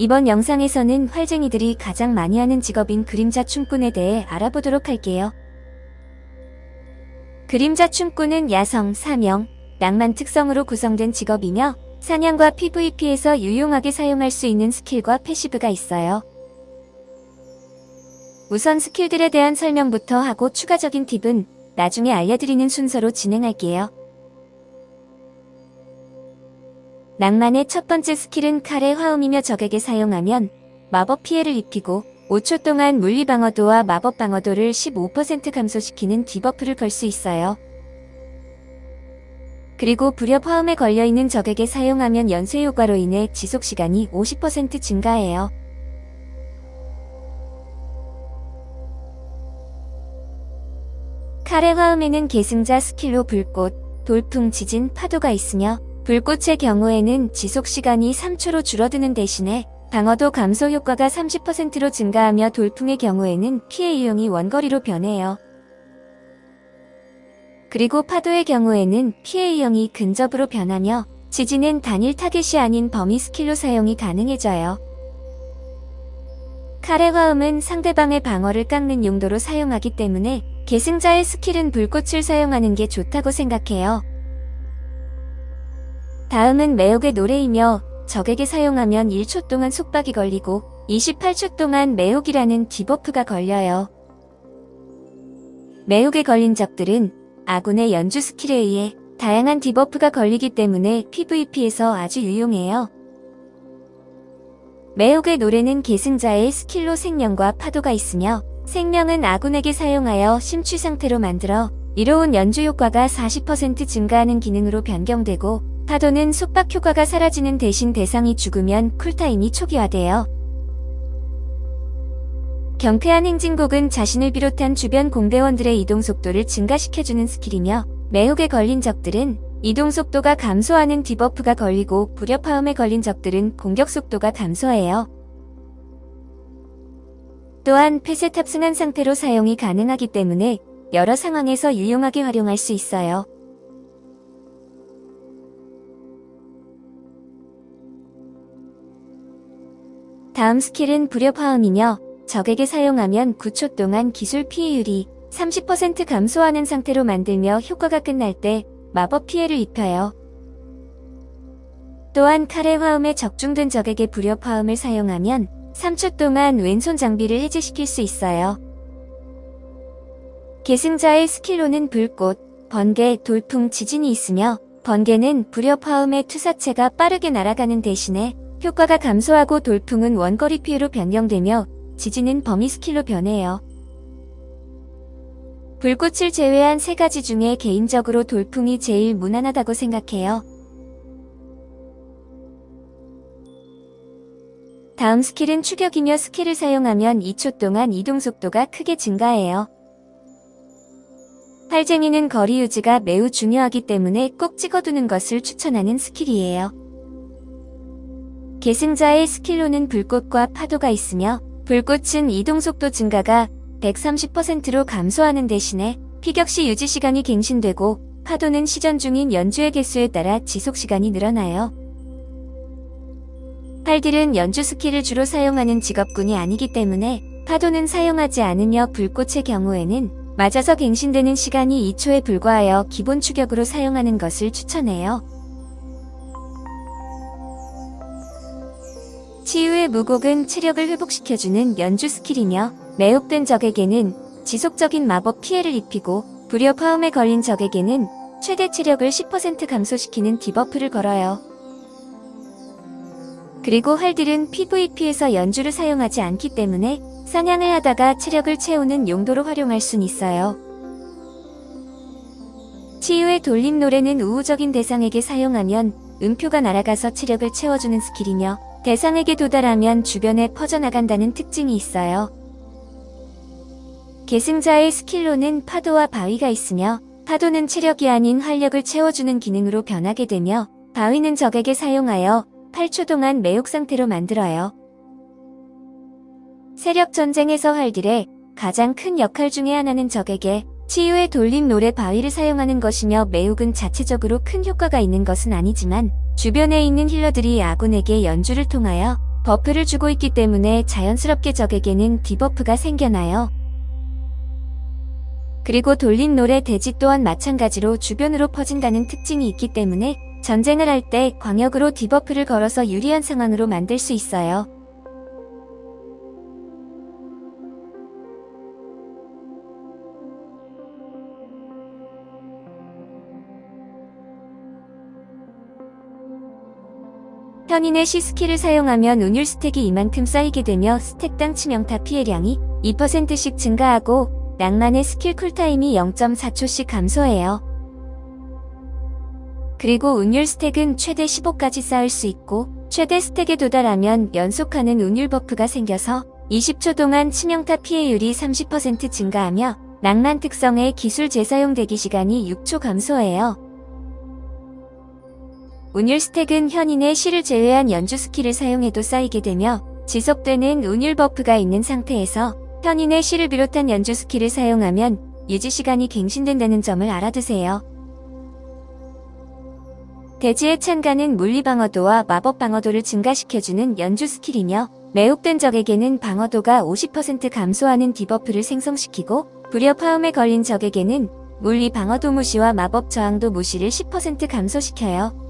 이번 영상에서는 활쟁이들이 가장 많이 하는 직업인 그림자 춤꾼에 대해 알아보도록 할게요. 그림자 춤꾼은 야성, 사명, 낭만 특성으로 구성된 직업이며 사냥과 PVP에서 유용하게 사용할 수 있는 skill과 passive가 있어요. 우선 skill들에 대한 설명부터 하고 추가적인 팁은 나중에 알려드리는 순서로 진행할게요. 낭만의 첫 번째 skill은 칼의 화음이며 적에게 사용하면 마법 피해를 입히고 5초 동안 물리 방어도와 마법 방어도를 15% 감소시키는 debuff를 걸 수 있어요. 그리고 불협 화음에 걸려있는 적에게 사용하면 연쇄 효과로 인해 지속시간이 50% 증가해요. 칼의 화음에는 계승자 skill로 불꽃, 돌풍, 지진, 파도가 있으며 불꽃의 경우에는 지속시간이 3초로 줄어드는 대신에 방어도 감소 효과가 30%로 증가하며 돌풍의 경우에는 피해 유형이 원거리로 변해요. 그리고 파도의 경우에는 피해 유형이 근접으로 변하며 지진은 단일 타겟이 아닌 범위 스킬로 사용이 가능해져요. 칼의 화음은 상대방의 방어를 깎는 용도로 사용하기 때문에 계승자의 스킬은 불꽃을 사용하는 게 좋다고 생각해요. 다음은 매혹의 노래이며 적에게 사용하면 1초 동안 속박이 걸리고 28초 동안 매혹이라는 디버프가 걸려요. 매혹에 걸린 적들은 아군의 연주 스킬에 의해 다양한 디버프가 걸리기 때문에 PVP에서 아주 유용해요. 매혹의 노래는 계승자의 스킬로 생명과 파도가 있으며 생명은 아군에게 사용하여 심취 상태로 만들어 이로운 연주 효과가 40% 증가하는 기능으로 변경되고 파도는 속박 효과가 사라지는 대신 대상이 죽으면 쿨타임이 초기화돼요. 경쾌한 행진곡은 자신을 비롯한 주변 공대원들의 이동 속도를 증가시켜주는 스킬이며 매혹에 걸린 적들은 이동 속도가 감소하는 디버프가 걸리고 불협화음에 걸린 적들은 공격 속도가 감소해요. 또한 펫에 탑승한 상태로 사용이 가능하기 때문에 여러 상황에서 유용하게 활용할 수 있어요. 다음 스킬은 불협화음이며 적에게 사용하면 9초 동안 기술 피해율이 30% 감소하는 상태로 만들며 효과가 끝날 때 마법 피해를 입혀요. 또한 칼의 화음에 적중된 적에게 불협화음을 사용하면 3초 동안 왼손 장비를 해제시킬 수 있어요. 계승자의 스킬로는 불꽃, 번개, 돌풍, 지진이 있으며 번개는 불협화음의 투사체가 빠르게 날아가는 대신에 효과가 감소하고 돌풍은 원거리 피해로 변경되며 지진은 범위 스킬로 변해요. 불꽃을 제외한 세 가지 중에 개인적으로 돌풍이 제일 무난하다고 생각해요. 다음 스킬은 추격이며 스킬을 사용하면 2초 동안 이동 속도가 크게 증가해요. 활쟁이는 거리 유지가 매우 중요하기 때문에 꼭 찍어두는 것을 추천하는 스킬이에요. 계승자의 스킬로는 불꽃과 파도가 있으며 불꽃은 이동속도 증가가 130%로 감소하는 대신에 피격시 유지시간이 갱신되고 파도는 시전 중인 연주의 개수에 따라 지속시간이 늘어나요. 활딜은 연주 스킬을 주로 사용하는 직업군이 아니기 때문에 파도는 사용하지 않으며 불꽃의 경우에는 맞아서 갱신되는 시간이 2초에 불과하여 기본 추격으로 사용하는 것을 추천해요. 치유의 무곡은 체력을 회복시켜주는 연주 스킬이며 매혹된 적에게는 지속적인 마법 피해를 입히고 불협 화음에 걸린 적에게는 최대 체력을 10% 감소시키는 디버프를 걸어요. 그리고 활딜은 PVP에서 연주를 사용하지 않기 때문에 사냥을 하다가 체력을 채우는 용도로 활용할 순 있어요. 치유의 돌림 노래는 우호적인 대상에게 사용하면 음표가 날아가서 체력을 채워주는 스킬이며 대상에게 도달하면 주변에 퍼져나간다는 특징이 있어요. 계승자의 스킬로는 파도와 바위가 있으며 파도는 체력이 아닌 활력을 채워주는 기능으로 변하게 되며 바위는 적에게 사용하여 8초 동안 매혹 상태로 만들어요. 세력 전쟁에서 활딜의 가장 큰 역할 중의 하나는 적에게 치유의 돌림 노래 바위를 사용하는 것이며 매혹은 자체적으로 큰 효과가 있는 것은 아니지만 주변에 있는 힐러들이 아군에게 연주를 통하여 버프를 주고 있기 때문에 자연스럽게 적에게는 디버프가 생겨나요. 그리고 돌림 노래 대지 또한 마찬가지로 주변으로 퍼진다는 특징이 있기 때문에 전쟁을 할 때 광역으로 디버프를 걸어서 유리한 상황으로 만들 수 있어요. 현인의 시 스킬을 사용하면 운율 스택이 2만큼 쌓이게 되며 스택당 치명타 피해량이 2%씩 증가하고 낭만의 스킬 쿨타임이 0.4초씩 감소해요. 그리고 운율 스택은 최대 15까지 쌓을 수 있고 최대 스택에 도달하면 연속하는 운율 버프가 생겨서 20초 동안 치명타 피해율이 30% 증가하며 낭만 특성의 기술 재사용 대기 시간이 6초 감소해요. 운율 스택은 현인의 시를 제외한 연주 스킬을 사용해도 쌓이게 되며 지속되는 운율 버프가 있는 상태에서 현인의 시를 비롯한 연주 스킬을 사용하면 유지 시간이 갱신된다는 점을 알아두세요. 대지의 찬가는 물리 방어도와 마법 방어도를 증가시켜주는 연주 스킬이며 매혹된 적에게는 방어도가 50% 감소하는 디버프를 생성시키고 화음에 걸린 적에게는 물리 방어도 무시와 마법 저항도 무시를 10% 감소시켜요.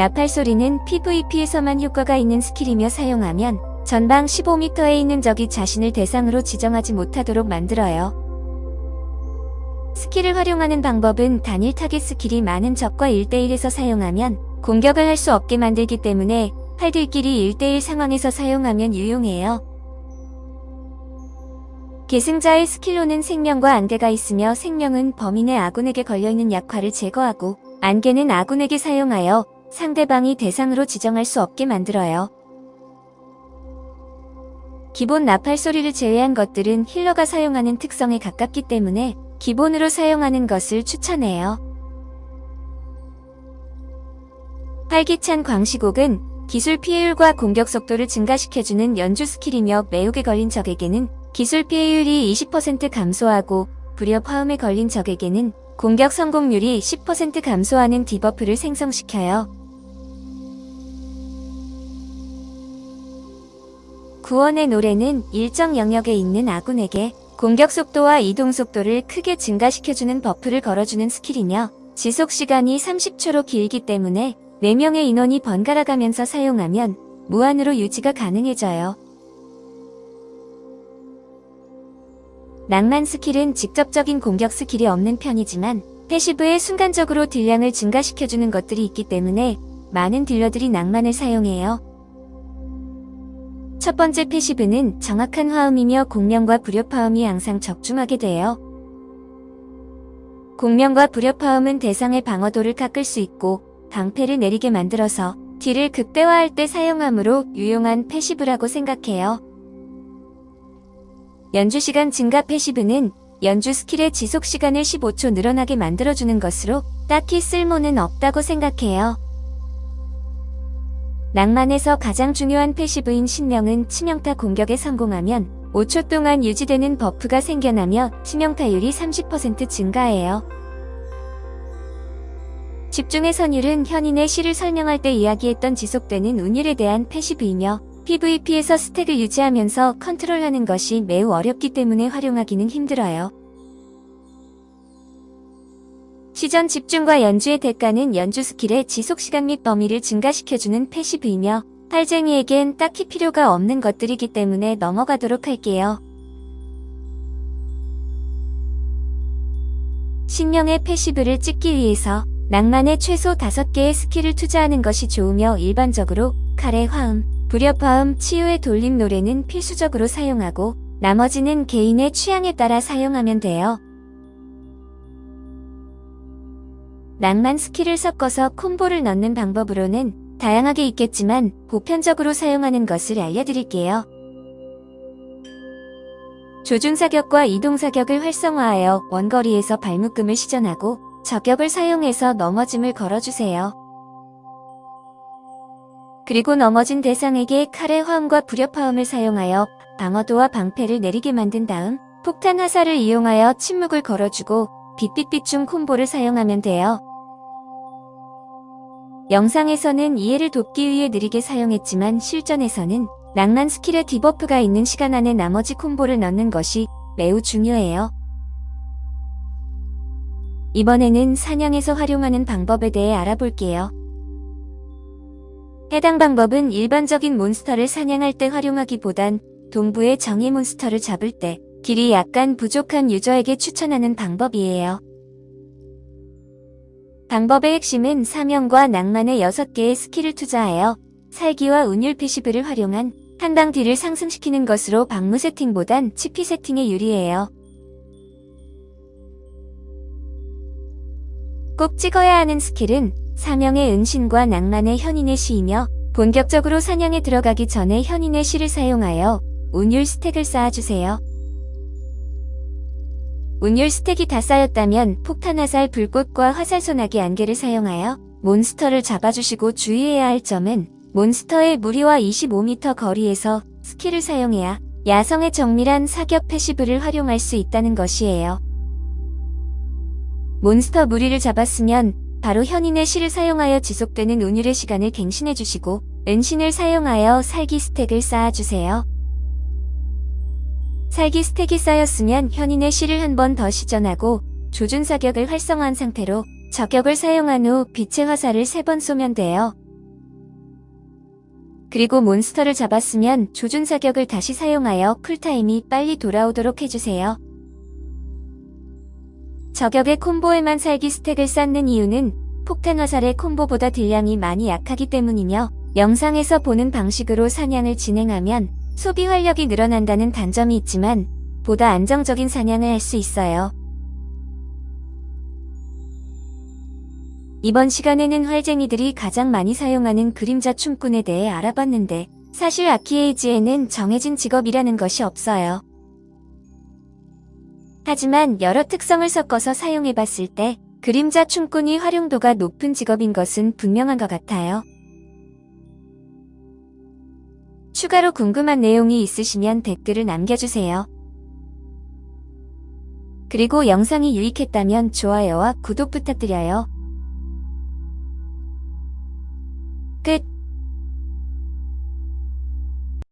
나팔 소리는 PVP에서만 효과가 있는 스킬이며 사용하면 전방 15m에 있는 적이 자신을 대상으로 지정하지 못하도록 만들어요. 스킬을 활용하는 방법은 단일 타겟 스킬이 많은 적과 1대1에서 사용하면 공격을 할 수 없게 만들기 때문에 팔들끼리 1대1 상황에서 사용하면 유용해요. 계승자의 스킬로는 생명과 안개가 있으며 생명은 범인의 아군에게 걸려있는 약화를 제거하고 안개는 아군에게 사용하여 상대방이 대상으로 지정할 수 없게 만들어요. 기본 나팔 소리를 제외한 것들은 힐러가 사용하는 특성에 가깝기 때문에 기본으로 사용하는 것을 추천해요. 활기찬 광시곡은 기술 피해율과 공격 속도를 증가시켜주는 연주 스킬이며 매혹에 걸린 적에게는 기술 피해율이 20% 감소하고 불협 화음에 걸린 적에게는 공격 성공률이 10% 감소하는 디버프를 생성시켜요. 구원의 노래는 일정 영역에 있는 아군에게 공격 속도와 이동 속도를 크게 증가시켜주는 버프를 걸어주는 스킬이며 지속 시간이 30초로 길기 때문에 4명의 인원이 번갈아 가면서 사용하면 무한으로 유지가 가능해져요. 낭만 스킬은 직접적인 공격 스킬이 없는 편이지만 passive에 순간적으로 딜량을 증가시켜주는 것들이 있기 때문에 많은 딜러들이 낭만을 사용해요. 첫 번째 passive는 정확한 화음이며 공명과 불협화음이 항상 적중하게 돼요. 공명과 불협화음은 대상의 방어도를 깎을 수 있고 방패를 내리게 만들어서 딜을 극대화할 때 사용하므로 유용한 passive라고 생각해요. 연주 시간 증가 passive는 연주 스킬의 지속 시간을 15초 늘어나게 만들어주는 것으로 딱히 쓸모는 없다고 생각해요. 낭만에서 가장 중요한 passive인 신명은 치명타 공격에 성공하면 5초 동안 유지되는 buff가 생겨나며 치명타율이 30% 증가해요. 집중의 선율은 현인의 시를 설명할 때 이야기했던 지속되는 운율에 대한 passive이며 PVP에서 stack을 유지하면서 컨트롤하는 것이 매우 어렵기 때문에 활용하기는 힘들어요. 시전 집중과 연주의 대가는 연주 스킬의 지속시간 및 범위를 증가시켜주는 passive이며 활쟁이에겐 딱히 필요가 없는 것들이기 때문에 넘어가도록 할게요. 신명의 passive를 찍기 위해서 낭만의 최소 5개의 스킬을 투자하는 것이 좋으며 일반적으로 칼의 화음, 불협화음, 치유의 돌림 노래는 필수적으로 사용하고 나머지는 개인의 취향에 따라 사용하면 돼요. 낭만 스킬을 섞어서 콤보를 넣는 방법으로는 다양하게 있겠지만 보편적으로 사용하는 것을 알려드릴게요. 조준사격과 이동사격을 활성화하여 원거리에서 발묶음을 시전하고 저격을 사용해서 넘어짐을 걸어주세요. 그리고 넘어진 대상에게 칼의 화음과 불협화음을 사용하여 방어도와 방패를 내리게 만든 다음 폭탄 화살을 이용하여 침묵을 걸어주고 빛빛빛 중 콤보를 사용하면 돼요. 영상에서는 이해를 돕기 위해 느리게 사용했지만 실전에서는 낭만 스킬에 debuff가 있는 시간 안에 나머지 콤보를 넣는 것이 매우 중요해요. 이번에는 사냥에서 활용하는 방법에 대해 알아볼게요. 해당 방법은 일반적인 몬스터를 사냥할 때 활용하기보단 동부의 정예 몬스터를 잡을 때 딜이 약간 부족한 유저에게 추천하는 방법이에요. 방법의 핵심은 사명과 낭만의 6개의 스킬을 투자하여 살기와 운율 passive를 활용한 한방 딜을 상승시키는 것으로 방무 세팅보단 치피 세팅에 유리해요. 꼭 찍어야 하는 스킬은 사명의 은신과 낭만의 현인의 시이며 본격적으로 사냥에 들어가기 전에 현인의 시를 사용하여 운율 stack을 쌓아주세요. 운율 stack이 다 쌓였다면 폭탄 화살 불꽃과 화살 소나기 안개를 사용하여 몬스터를 잡아주시고 주의해야 할 점은 몬스터의 무리와 25m 거리에서 스킬을 사용해야 야성의 정밀한 사격 passive를 활용할 수 있다는 것이에요. 몬스터 무리를 잡았으면 바로 현인의 시를 사용하여 지속되는 운율의 시간을 갱신해주시고 은신을 사용하여 살기 stack을 쌓아주세요. 살기 stack이 쌓였으면 현인의 시를 한번 더 시전하고 조준 사격을 활성화한 상태로 저격을 사용한 후 빛의 화살을 세 번 쏘면 돼요. 그리고 몬스터를 잡았으면 조준 사격을 다시 사용하여 쿨타임이 빨리 돌아오도록 해주세요. 저격의 콤보에만 살기 stack을 쌓는 이유는 폭탄 화살의 콤보보다 딜량이 많이 약하기 때문이며 영상에서 보는 방식으로 사냥을 진행하면 소비 활력이 늘어난다는 단점이 있지만 보다 안정적인 사냥을 할 수 있어요. 이번 시간에는 활쟁이들이 가장 많이 사용하는 그림자 춤꾼에 대해 알아봤는데 사실 아키에이지에는 정해진 직업이라는 것이 없어요. 하지만 여러 특성을 섞어서 사용해봤을 때 그림자 춤꾼이 활용도가 높은 직업인 것은 분명한 것 같아요. 추가로 궁금한 내용이 있으시면 댓글을 남겨주세요. 그리고 영상이 유익했다면 좋아요와 구독 부탁드려요. 끝